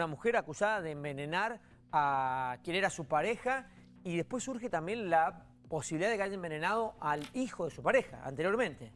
Una mujer acusada de envenenar a quien era su pareja y después surge también la posibilidad de que haya envenenado al hijo de su pareja anteriormente.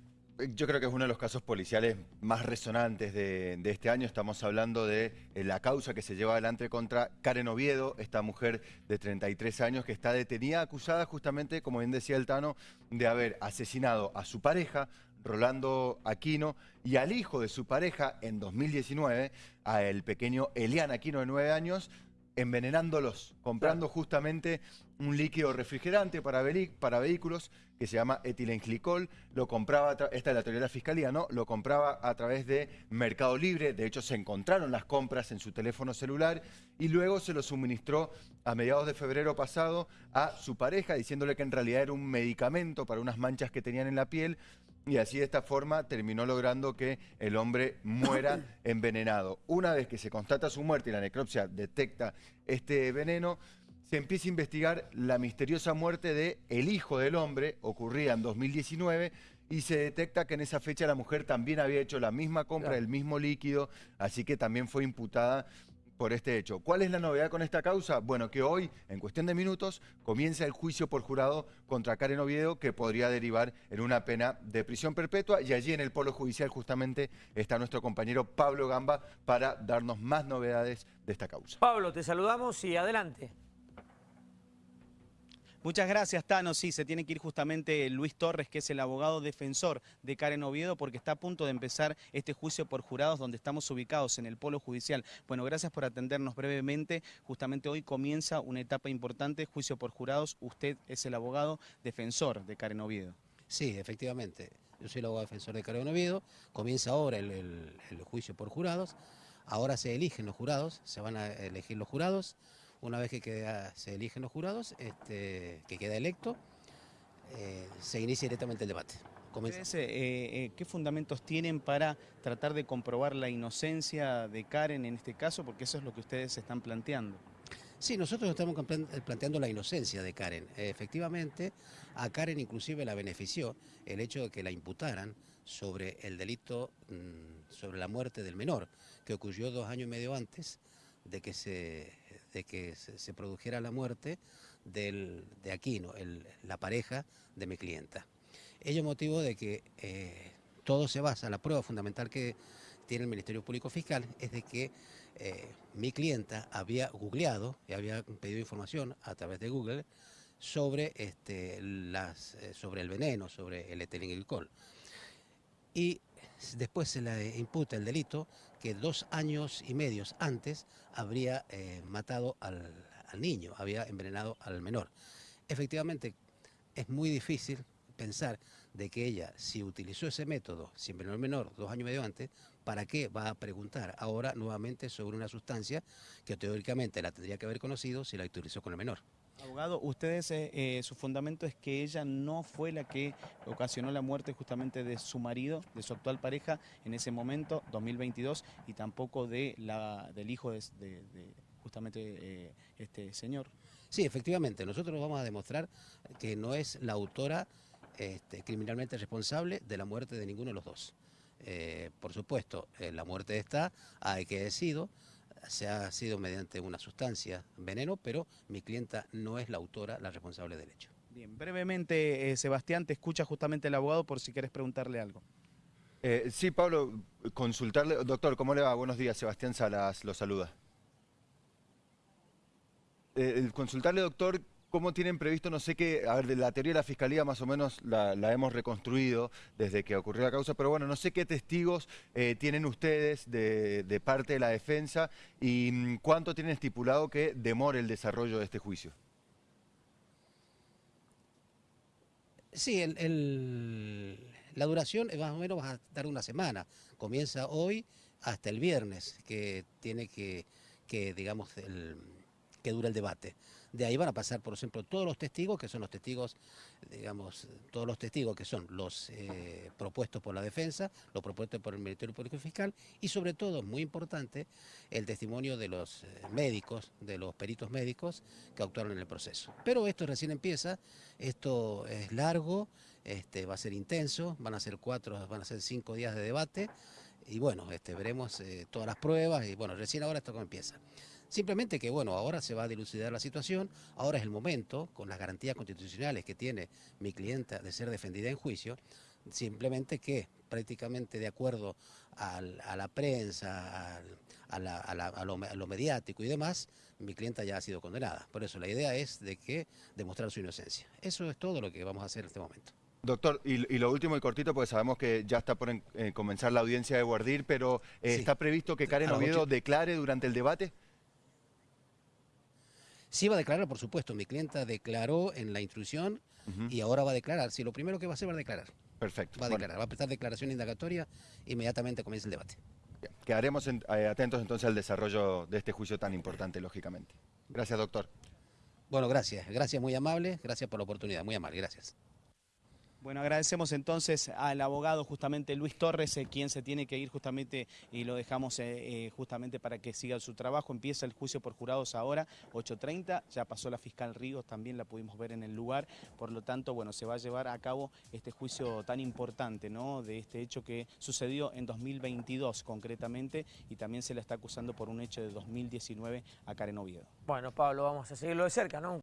Yo creo que es uno de los casos policiales más resonantes de, este año. Estamos hablando de eh, la causa que se lleva adelante contra Karen Oviedo, esta mujer de 33 años que está detenida, acusada justamente, como bien decía el Tano, de haber asesinado a su pareja, Rolando Aquino, y al hijo de su pareja en 2019, a el pequeño Elian Aquino de 9 años, envenenándolos, comprando justamente un líquido refrigerante para, para vehículos que se llama etilenglicol, lo compraba, esta es la teoría de la fiscalía, ¿no? Lo compraba a través de Mercado Libre, de hecho se encontraron las compras en su teléfono celular y luego se lo suministró a mediados de febrero pasado a su pareja diciéndole que en realidad era un medicamento para unas manchas que tenían en la piel y así de esta forma terminó logrando que el hombre muera envenenado. Una vez que se constata su muerte y la necropsia detecta este veneno, se empieza a investigar la misteriosa muerte de el hijo del hombre, ocurrida en 2019, y se detecta que en esa fecha la mujer también había hecho la misma compra del mismo líquido, así que también fue imputada por este hecho. ¿Cuál es la novedad con esta causa? Bueno, que hoy, en cuestión de minutos, comienza el juicio por jurado contra Karen Oviedo, que podría derivar en una pena de prisión perpetua. Y allí en el Polo Judicial justamente está nuestro compañero Pablo Gamba para darnos más novedades de esta causa. Pablo, te saludamos y adelante. Muchas gracias, Tano. Sí, se tiene que ir justamente Luis Torres, que es el abogado defensor de Karen Oviedo, porque está a punto de empezar este juicio por jurados donde estamos ubicados en el Polo Judicial. Bueno, gracias por atendernos brevemente. Justamente hoy comienza una etapa importante, juicio por jurados. Usted es el abogado defensor de Karen Oviedo. Sí, efectivamente. Yo soy el abogado defensor de Karen Oviedo. Comienza ahora el, el juicio por jurados. Ahora se eligen los jurados, se van a elegir los jurados. Una vez que se eligen los jurados, este, que queda electo, eh, se inicia directamente el debate. Eh, eh, ¿Qué fundamentos tienen para tratar de comprobar la inocencia de Karen en este caso? Porque eso es lo que ustedes están planteando. Sí, nosotros estamos planteando la inocencia de Karen. Efectivamente, a Karen inclusive la benefició el hecho de que la imputaran sobre el delito, mm, sobre la muerte del menor, que ocurrió dos años y medio antes de que se, de que se, produjera la muerte de Aquino, la pareja de mi clienta. Ello motivo de que eh, todo se basa, la prueba fundamental que tiene el Ministerio Público Fiscal es de que eh, mi clienta había googleado y había pedido información a través de Google sobre, este, las, eh, sobre el veneno, sobre el etilenglicol. Y después se le imputa el delito que dos años y medios antes habría eh, matado al, niño, había envenenado al menor. Efectivamente, es muy difícil pensar de que ella, si utilizó ese método, si envenenó al menor dos años y medio antes, ¿para qué va a preguntar ahora nuevamente sobre una sustancia que teóricamente la tendría que haber conocido si la utilizó con el menor? Abogado, ustedes, eh, eh, su fundamento es que ella no fue la que ocasionó la muerte justamente de su marido, de su actual pareja, en ese momento, 2022, y tampoco de la, del hijo de, justamente eh, este señor. Sí, efectivamente, nosotros vamos a demostrar que no es la autora este, criminalmente responsable de la muerte de ninguno de los dos. por supuesto, la muerte está, hay que decido, se ha sido mediante una sustancia, veneno, pero mi clienta no es la autora, la responsable del hecho. Bien, brevemente, eh, Sebastián, te escucha justamente el abogado por si quieres preguntarle algo. Eh, sí, Pablo, consultarle, doctor, ¿cómo le va? Buenos días, Sebastián Salas lo saluda. Eh, consultarle, doctor, ¿Cómo tienen previsto, no sé qué, a ver, la teoría de la Fiscalía más o menos la, hemos reconstruido desde que ocurrió la causa, pero bueno, no sé qué testigos eh, tienen ustedes de, parte de la defensa y mm, cuánto tienen estipulado que demore el desarrollo de este juicio. Sí, la duración más o menos va a dar una semana. Comienza hoy hasta el viernes, que tiene que, que digamos, que dura el debate. De ahí van a pasar, por ejemplo, todos los testigos, que son los testigos, digamos, todos los testigos que son los eh, propuestos por la defensa, los propuestos por el Ministerio Público Fiscal y sobre todo, muy importante, el testimonio de los eh, médicos, de los peritos médicos que actuaron en el proceso. Pero esto recién empieza, esto es largo, este, va a ser intenso, van a ser cuatro, van a ser cinco días de debate, y bueno, este, veremos eh, todas las pruebas y bueno, recién ahora esto empieza. Simplemente que bueno, ahora se va a dilucidar la situación, ahora es el momento, con las garantías constitucionales que tiene mi clienta de ser defendida en juicio, simplemente que prácticamente de acuerdo al- a la prensa, al- a, la- a la- a lo, a lo mediático y demás, mi clienta ya ha sido condenada. Por eso la idea es de que demostrar su inocencia. Eso es todo lo que vamos a hacer en este momento. Doctor, y, y lo último y cortito, porque sabemos que ya está por en- eh, comenzar la audiencia de Guardir, pero eh, Sí. ¿está previsto que Karen Oviedo declare durante el debate? Sí va a declarar, por supuesto, mi clienta declaró en la instrucción y ahora va a declarar. Sí, lo primero que va a hacer va a declarar. Perfecto. Va a Bueno, declarar, va a prestar declaración indagatoria, inmediatamente comienza el debate. quedaremos en- eh, atentos entonces al desarrollo de este juicio tan importante, lógicamente. Gracias, doctor. Bueno, gracias, gracias muy amable, gracias por la oportunidad, muy amable, gracias. Bueno, agradecemos entonces al abogado justamente Luis Torres, eh, quien se tiene que ir justamente y lo dejamos eh, eh, justamente para que siga su trabajo. Empieza el juicio por jurados ahora, 8.30, ya pasó la fiscal Ríos, también la pudimos ver en el lugar. Por lo tanto, bueno, se va a llevar a cabo este juicio tan importante, ¿no? De este hecho que sucedió en 2022 concretamente y también se la está acusando por un hecho de 2019 a Karen Oviedo. Bueno, Pablo, vamos a seguirlo de cerca, ¿no?